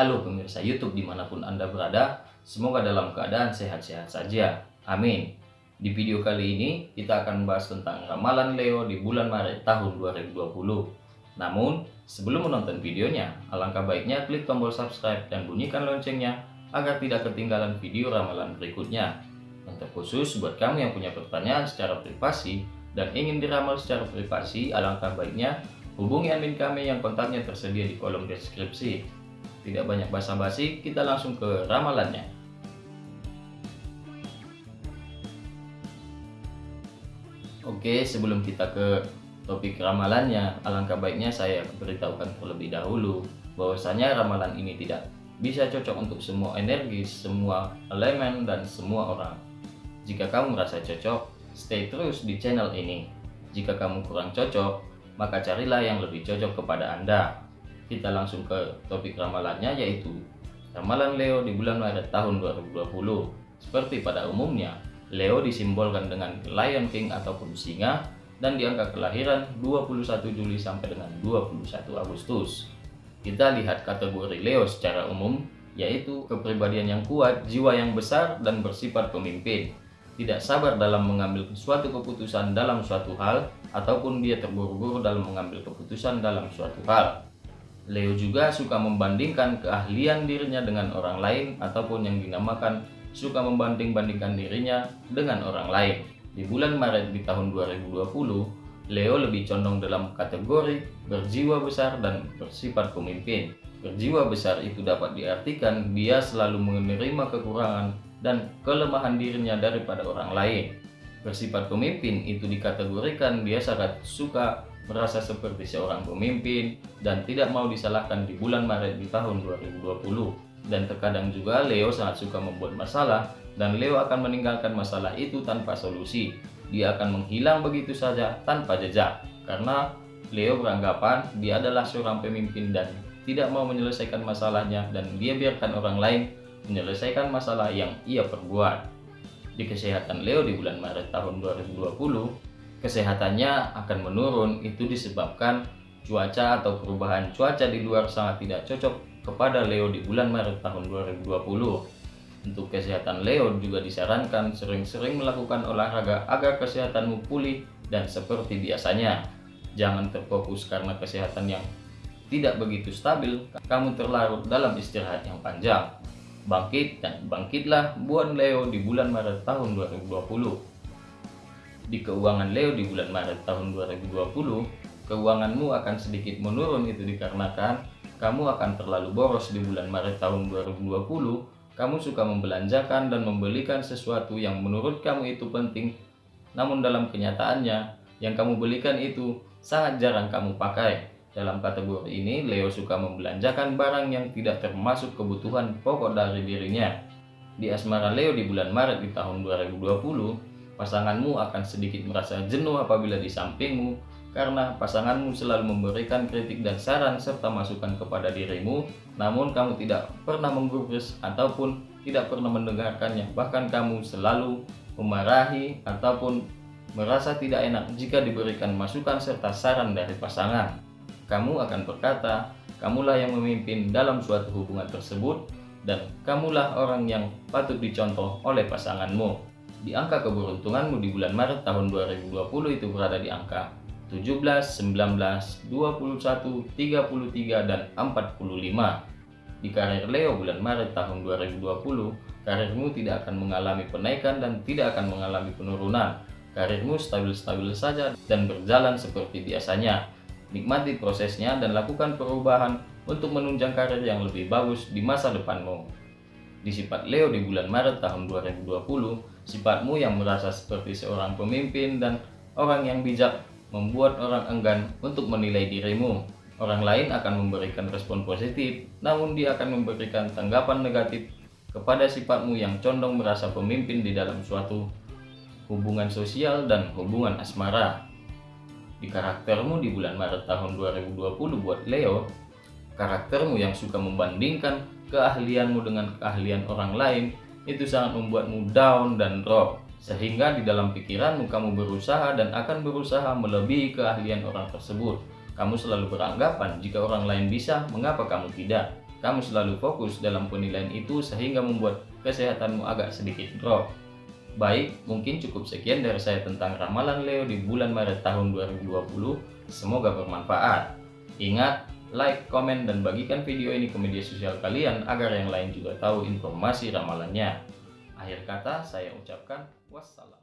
Halo pemirsa YouTube di mana pun Anda berada, semoga dalam keadaan sehat-sehat saja. Amin. Di video kali ini kita akan membahas tentang ramalan Leo di bulan Maret tahun 2020. Namun, sebelum menonton videonya, alangkah baiknya klik tombol subscribe dan bunyikan loncengnya agar tidak ketinggalan video ramalan berikutnya. Yang terkhusus buat kamu yang punya pertanyaan secara privasi dan ingin diramal secara privasi, alangkah baiknya hubungi admin kami yang kontaknya tersedia di kolom deskripsi. Tidak banyak basa-basi, kita langsung ke ramalannya. Oke, sebelum kita ke topik ramalannya, alangkah baiknya saya beritahukan terlebih dahulu bahwasanya ramalan ini tidak bisa cocok untuk semua energi, semua elemen, dan semua orang. Jika kamu merasa cocok, stay terus di channel ini. Jika kamu kurang cocok, maka carilah yang lebih cocok kepada Anda kita langsung ke topik ramalannya yaitu ramalan Leo di bulan Maret tahun 2020. Seperti pada umumnya, Leo disimbolkan dengan Lion King ataupun singa dan di angka kelahiran 21 Juli sampai dengan 21 Agustus. Kita lihat kategori Leo secara umum, yaitu kepribadian yang kuat, jiwa yang besar, dan bersifat pemimpin. Tidak sabar dalam mengambil suatu keputusan dalam suatu hal, ataupun dia terburu-buru dalam mengambil keputusan dalam suatu hal. Leo juga suka membandingkan keahlian dirinya dengan orang lain ataupun yang dinamakan suka membanding-bandingkan dirinya dengan orang lain. Di bulan Maret di tahun 2020, Leo lebih condong dalam kategori berjiwa besar dan bersifat pemimpin. Berjiwa besar itu dapat diartikan dia selalu menerima kekurangan dan kelemahan dirinya daripada orang lain. Bersifat pemimpin itu dikategorikan dia sangat suka merasa seperti seorang pemimpin dan tidak mau disalahkan di bulan Maret di tahun 2020. Dan terkadang juga Leo sangat suka membuat masalah dan Leo akan meninggalkan masalah itu tanpa solusi. Dia akan menghilang begitu saja tanpa jejak karena Leo beranggapan dia adalah seorang pemimpin dan tidak mau menyelesaikan masalahnya dan dia biarkan orang lain menyelesaikan masalah yang ia perbuat. Di kesehatan Leo di bulan Maret tahun 2020, kesehatannya akan menurun itu disebabkan cuaca atau perubahan cuaca di luar sangat tidak cocok kepada Leo di bulan Maret tahun 2020. Untuk kesehatan Leo juga disarankan sering-sering melakukan olahraga agar kesehatanmu pulih dan seperti biasanya. Jangan terfokus karena kesehatan yang tidak begitu stabil, kamu terlarut dalam istirahat yang panjang. Bangkit dan bangkitlah buat Leo di bulan Maret tahun 2020 di keuangan Leo di bulan Maret tahun 2020, keuanganmu akan sedikit menurun itu dikarenakan kamu akan terlalu boros di bulan Maret tahun 2020. Kamu suka membelanjakan dan membelikan sesuatu yang menurut kamu itu penting, namun dalam kenyataannya yang kamu belikan itu sangat jarang kamu pakai. Dalam kategori ini, Leo suka membelanjakan barang yang tidak termasuk kebutuhan pokok dari dirinya. Di asmara Leo di bulan Maret di tahun 2020, Pasanganmu akan sedikit merasa jenuh apabila di sampingmu karena pasanganmu selalu memberikan kritik dan saran serta masukan kepada dirimu, namun kamu tidak pernah menggubris ataupun tidak pernah mendengarkannya. Bahkan kamu selalu memarahi ataupun merasa tidak enak jika diberikan masukan serta saran dari pasangan. Kamu akan berkata, kamulah yang memimpin dalam suatu hubungan tersebut dan kamulah orang yang patut dicontoh oleh pasanganmu di angka keberuntunganmu di bulan Maret tahun 2020 itu berada di angka 17, 19, 21, 33, dan 45. Di karir Leo bulan Maret tahun 2020, karirmu tidak akan mengalami penaikan dan tidak akan mengalami penurunan. Karirmu stabil-stabil saja dan berjalan seperti biasanya. Nikmati prosesnya dan lakukan perubahan untuk menunjang karir yang lebih bagus di masa depanmu. Di sifat Leo di bulan Maret tahun 2020, Sifatmu yang merasa seperti seorang pemimpin dan orang yang bijak membuat orang enggan untuk menilai dirimu. Orang lain akan memberikan respon positif, namun dia akan memberikan tanggapan negatif kepada sifatmu yang condong merasa pemimpin di dalam suatu hubungan sosial dan hubungan asmara. Di karaktermu di bulan Maret tahun 2020 buat Leo, karaktermu yang suka membandingkan keahlianmu dengan keahlian orang lain itu sangat membuatmu down dan drop sehingga di dalam pikiranmu kamu berusaha dan akan berusaha melebihi keahlian orang tersebut. Kamu selalu beranggapan jika orang lain bisa, mengapa kamu tidak? kamu selalu fokus dalam penilaian itu sehingga membuat kesehatanmu agak sedikit drop. Baik, mungkin cukup sekian dari saya tentang ramalan Leo di bulan Maret tahun 2020. Semoga bermanfaat. Ingat, like, komen, dan bagikan video ini ke media sosial kalian agar yang lain juga tahu informasi ramalannya. Akhir kata, saya ucapkan wassalam.